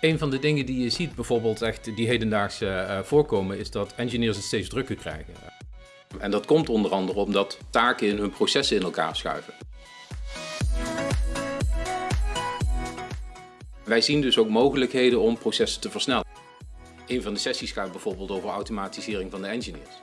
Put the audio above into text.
Een van de dingen die je ziet bijvoorbeeld echt die hedendaagse uh, voorkomen is dat engineers het steeds drukker krijgen. En dat komt onder andere omdat taken in hun processen in elkaar schuiven. Wij zien dus ook mogelijkheden om processen te versnellen. Een van de sessies gaat bijvoorbeeld over automatisering van de engineers.